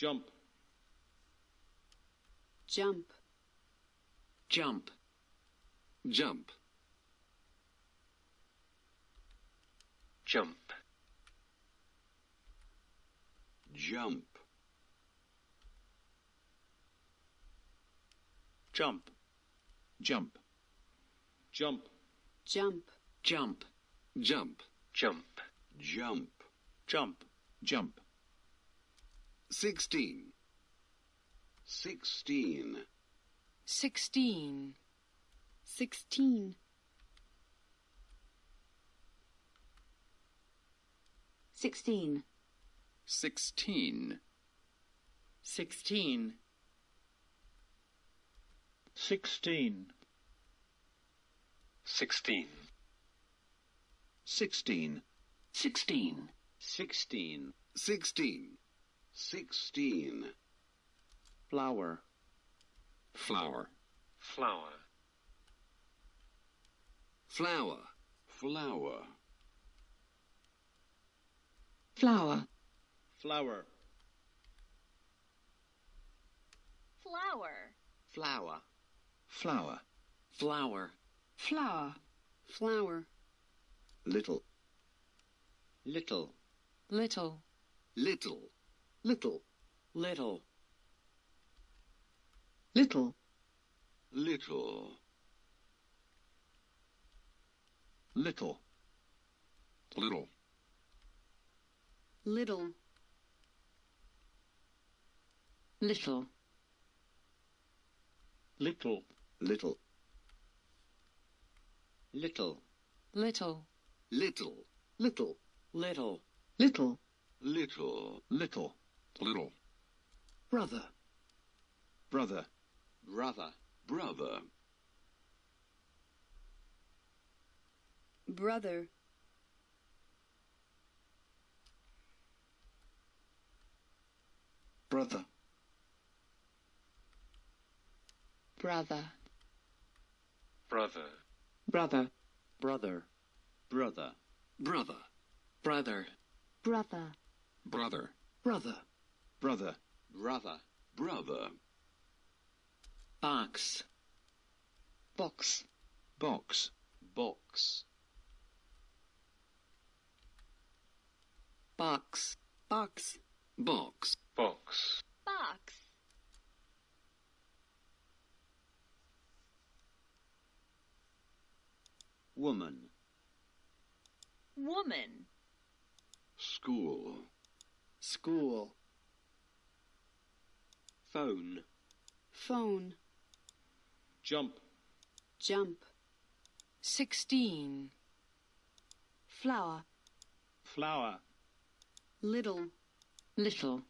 jump, jump, jump, jump, jump, jump, jump, jump, jump, jump, jump, jump, jump, jump, jump, jump, sixteen, sixteen, sixteen, sixteen, sixteen, sixteen, sixteen, sixteen, sixteen, sixteen, sixteen, sixteen, sixteen, sixteen, flower, flower, flower, flower, flower, flower, flower, flower, flower, flower, flower, flower, flower, little, little, little, little, little, little, little, little, little, little, little, little, little, little, little, little, little, little, little, little, little, little, little, brother, brother, brother, brother, brother, brother, brother, brother, brother, brother, brother, brother, brother, brother, brother, brother, brother, brother, brother. Box, box, box, box. Box, box, box, box, box. Woman, woman. School, school phone, phone, jump, jump, sixteen, flower, flower, little, little,